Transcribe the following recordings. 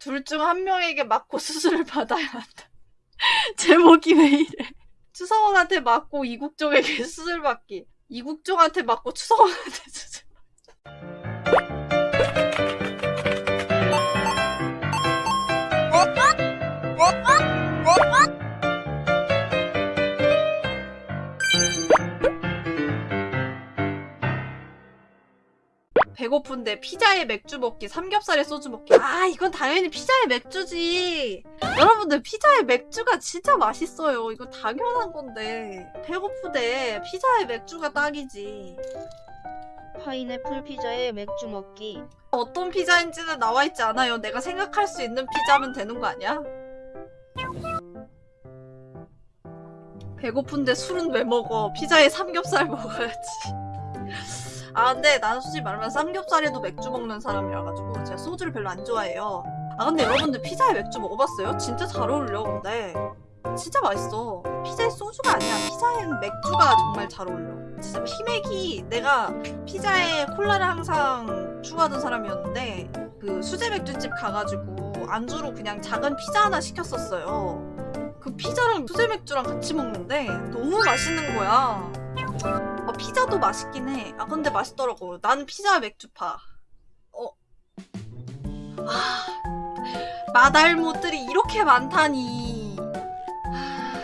둘 중 한 명에게 맞고 수술을 받아야 한다. 제목이 왜 이래? 추성원한테 맞고 이국종에게 수술 받기. 이국종한테 맞고 추성원한테 수술. 배고픈데 피자에 맥주 먹기, 삼겹살에 소주 먹기. 아, 이건 당연히 피자에 맥주지. 여러분들, 피자에 맥주가 진짜 맛있어요. 이거 당연한 건데. 배고프대. 피자에 맥주가 딱이지. 파인애플 피자에 맥주 먹기. 어떤 피자인지는 나와 있지 않아요. 내가 생각할 수 있는 피자면 되는 거 아니야? 배고픈데 술은 왜 먹어? 피자에 삼겹살 먹어야지. 아 근데 나는 솔직히 말하면 삼겹살에도 맥주 먹는 사람이라가지고 제가 소주를 별로 안 좋아해요. 아 근데 여러분들 피자에 맥주 먹어봤어요? 진짜 잘 어울려 근데 진짜 맛있어. 피자에 소주가 아니야. 피자엔 맥주가 정말 잘 어울려. 진짜 피맥이 내가 피자에 콜라를 항상 추가하던 사람이었는데 그 수제 맥주집 가가지고 안주로 그냥 작은 피자 하나 시켰었어요. 그 피자랑 수제 맥주랑 같이 먹는데 너무 맛있는 거야. 어, 피자도 맛있긴 해. 아 근데 맛있더라고. 나는 피자 맥주파. 어. 아, 마달못들이 이렇게 많다니. 아,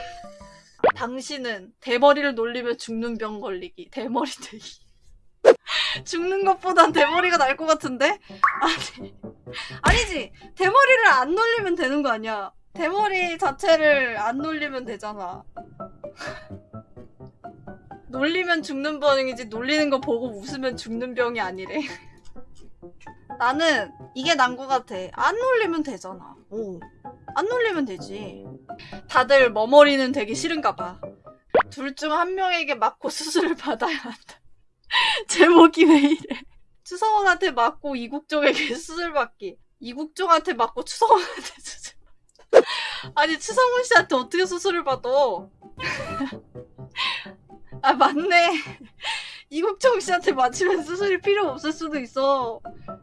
당신은 대머리를 놀리며 죽는 병 걸리기. 대머리 되기. 죽는 것보단 대머리가 날 것 같은데? 아니. 아니지. 대머리를 안 놀리면 되는 거 아니야. 대머리 자체를 안 놀리면 되잖아. 놀리면 죽는 병이지 놀리는 거 보고 웃으면 죽는 병이 아니래. 나는 이게 난것 같아. 안 놀리면 되잖아. 오. 안 놀리면 되지. 다들 머머리는 되기 싫은가 봐. 둘 중 한 명에게 맞고 수술을 받아야 한다. 제목이 왜 이래? 추성원한테 맞고 이국종에게 수술 받기. 이국종한테 맞고 추성원한테 수술. 아니 추성훈 씨한테 어떻게 수술을 받아? 아 맞네. 이국종 씨한테 맞으면 수술이 필요 없을 수도 있어.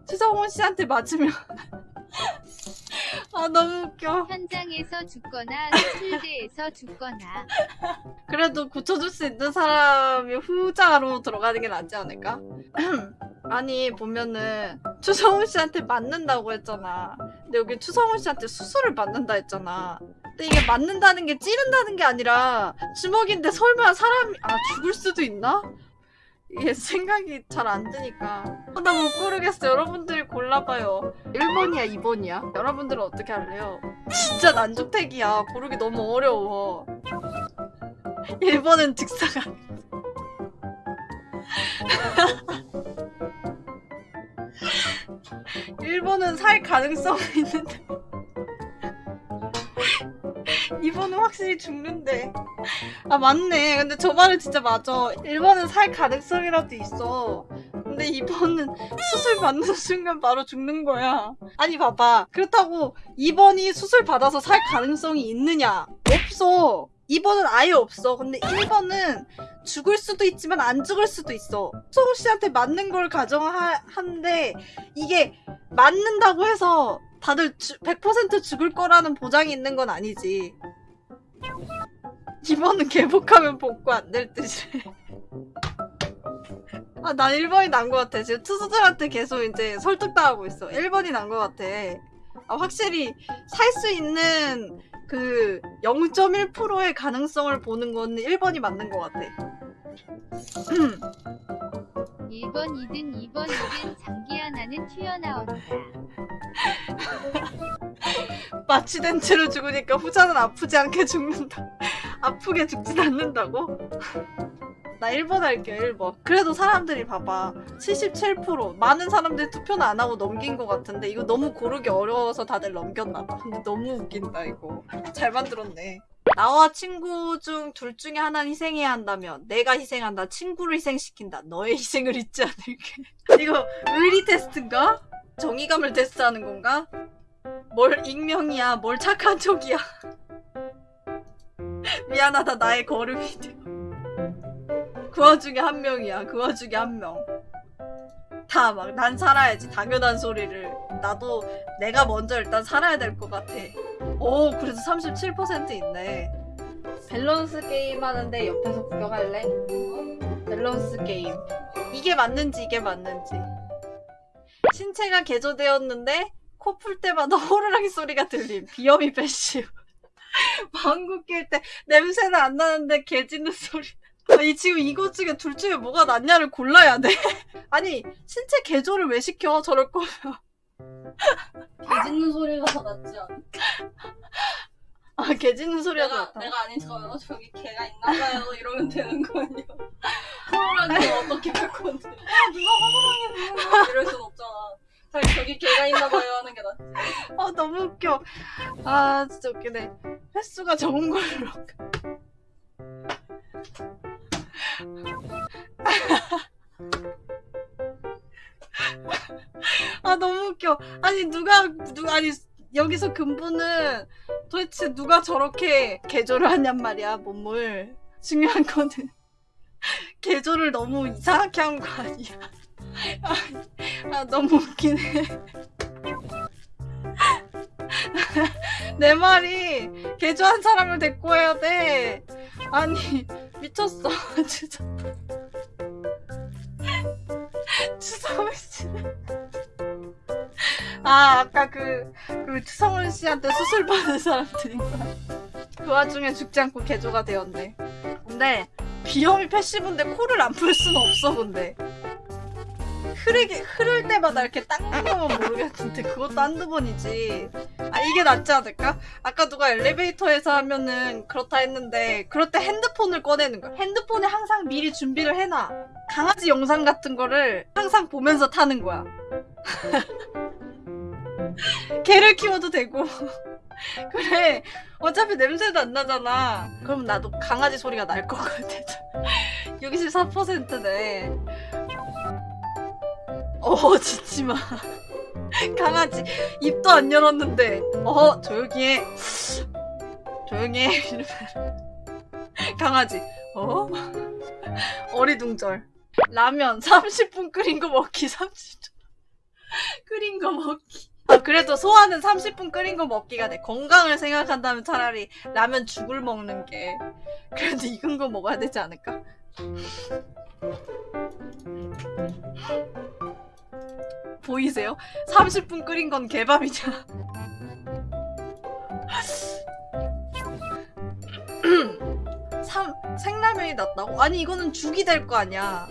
추성훈 씨한테 맞으면 아 너무 웃겨. 현장에서 죽거나 수술대에서 죽거나 그래도 고쳐줄 수 있는 사람이 후자로 들어가는 게 낫지 않을까? 아니 보면은 추성훈 씨한테 맞는다고 했잖아. 근데 여기 추성훈 씨한테 수술을 받는다 했잖아. 근데 이게 맞는다는 게 찌른다는 게 아니라 주먹인데 설마 사람이 아 죽을 수도 있나? 이게 생각이 잘 안 드니까. 아, 나못 고르겠어. 여러분들이 골라봐요. 1번이야 2번이야? 여러분들은 어떻게 할래요? 진짜 난주택이야. 고르기 너무 어려워. 1번은 즉사가 1번은 살 가능성이 있는데 확실히 죽는데. 아 맞네. 근데 저 말은 진짜 맞아. 1번은 살 가능성이라도 있어. 근데 2번은 수술 받는 순간 바로 죽는 거야. 아니 봐봐. 그렇다고 2번이 수술 받아서 살 가능성이 있느냐? 없어. 2번은 아예 없어. 근데 1번은 죽을 수도 있지만 안 죽을 수도 있어. 수홍 씨한테 맞는 걸 가정하는데 이게 맞는다고 해서 다들 주, 100% 죽을 거라는 보장이 있는 건 아니지. 이번은 개복하면 복구 안 될 듯이래. 아, 난 1번이 난 것 같아. 지금 투수들한테 계속 이제 설득당하고 있어. 1번이 난 것 같아. 아, 확실히 살 수 있는 그 0.1%의 가능성을 보는 건 1번이 맞는 것 같아. 1번 2든 2번 2든 장기 하나는 튀어나온다. 마취된 채로 죽으니까 후자는 아프지 않게 죽는다. 아프게 죽진 않는다고? 나 1번 할게요 1번 그래도 사람들이 봐봐 77% 많은 사람들이 투표는 안 하고 넘긴 것 같은데 이거 너무 고르기 어려워서 다들 넘겼나봐 근데 너무 웃긴다 이거 잘 만들었네 나와 친구 중 둘 중에 하나는 희생해야 한다면 내가 희생한다 친구를 희생시킨다 너의 희생을 잊지 않을게 이거 의리 테스트인가? 정의감을 테스트하는 건가? 뭘 익명이야 뭘 착한 척이야. 미안하다 나의 돼. 그 와중에 한 명이야 그 와중에 한명. 싫다 막 난 살아야지 당연한 소리를. 나도 내가 먼저 일단 살아야 될 것 같아. 오 그래도 37% 있네. 밸런스 게임 하는데 옆에서 구경할래? 밸런스 게임. 이게 맞는지 이게 맞는지. 신체가 개조되었는데 코 풀 때마다 호루라기 소리가 들림 비염이 passive 방구 낄 때 냄새는 안 나는데 개 짖는 소리 아니 지금 이거 중에 둘 중에 뭐가 낫냐를 골라야 돼 아니 신체 개조를 왜 시켜 저럴 거면 개 짖는 소리가 더 낫지 않아? 아개 짖는 소리가 더 내가, 낫다 내가 아닌 척하면 저기 개가 있나봐요 이러면 되는 거 아니야? 호랑이 어떻게 할 건데? 아 누가 호랑이 이럴 순 없잖아. 차라리 저기 개가 있나봐요 하는 게 낫지. 아 너무 웃겨. 아 진짜 웃기네. 횟수가 적은 걸로. 아 너무 웃겨. 아니 누가 누가 아니 여기서 근본은 도대체 누가 저렇게 개조를 하냔 말이야 몸을. 중요한 거는. 개조를 너무 이상하게 한 거 아니야 아, 아 너무 웃기네 내 말이 개조한 사람을 데리고 해야 돼. 아니 미쳤어 진짜. 추성훈 씨. 아 아까 그, 그 추성훈 씨한테 수술 받은 사람들인 거야. 그 와중에 죽지 않고 개조가 되었네. 근데 비염이 패시브인데 코를 안 풀 수는 없어 근데. 흐르게 흐를 때마다 이렇게 닦는 거면 모르겠는데 그것도 한두 번이지. 아 이게 낫지 않을까? 아까 누가 엘리베이터에서 하면은 그렇다 했는데 그럴 때 핸드폰을 꺼내는 거야. 핸드폰에 항상 미리 준비를 해놔. 강아지 영상 같은 거를 항상 보면서 타는 거야. 개를 키워도 되고. 그래. 어차피 냄새도 안 나잖아. 그럼 나도 강아지 소리가 날 것 같아. 64%네. 어, 짖지 마. 강아지 입도 안 열었는데. 어 조용히 해. 조용히 해. 강아지 어? 어리둥절. 라면 30분 끓인 거 먹기 30분 끓인 거 먹기. 아 그래도 소화는 30분 끓인 거 먹기가 돼. 건강을 생각한다면 차라리 라면 죽을 먹는 게. 그래도 익은 거 먹어야 되지 않을까 보이세요? 30분 끓인 건 개밥이잖아. 삼 생라면이 낫다고? 아니 이거는 죽이 될 거 아니야.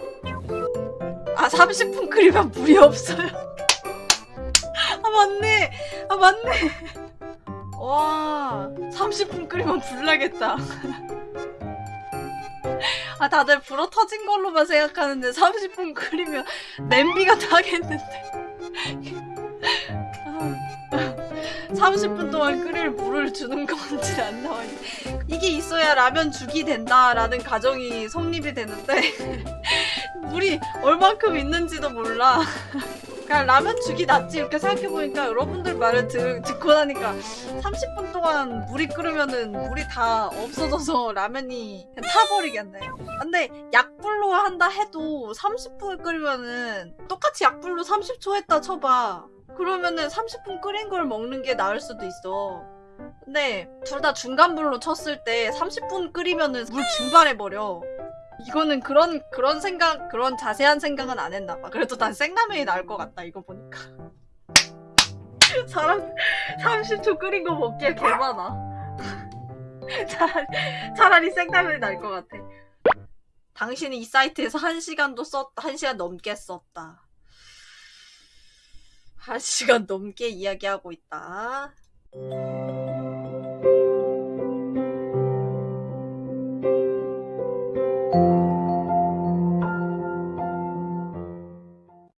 아 30분 끓이면 물이 없어요. 아 맞네. 아 맞네. 와 30분 끓이면 불 나겠다. 아 다들 불어 터진 걸로만 생각하는데 30분 끓이면 냄비가 나겠는데. 30분 동안 끓일 물을 주는 건지 안 나와. 이게 있어야 라면 죽이 된다라는 가정이 성립이 되는데 물이 얼만큼 있는지도 몰라. 그냥 라면 죽이 낫지 이렇게 생각해보니까 여러분들 말을 들, 듣고 나니까 30분 동안 물이 끓으면은 물이 다 없어져서 라면이 타버리겠네. 근데 약불로 한다 해도 30분을 끓이면은 똑같이 약불로 30초 했다 쳐봐. 그러면은 30분 끓인 걸 먹는 게 나을 수도 있어. 근데 둘 다 중간불로 쳤을 때 30분 끓이면은 물 증발해버려. 이거는 그런 그런 생각 그런 자세한 생각은 안 했나 봐. 그래도 난 생라면이 나을 것 같다 이거 보니까. 사람 30초 끓인 거 먹기에 개 많아. 차라리, 차라리 생라면이 나을 것 같아. 당신이 이 사이트에서 1시간도 썼, 1시간 넘게 썼다. 1시간 넘게 이야기하고 있다.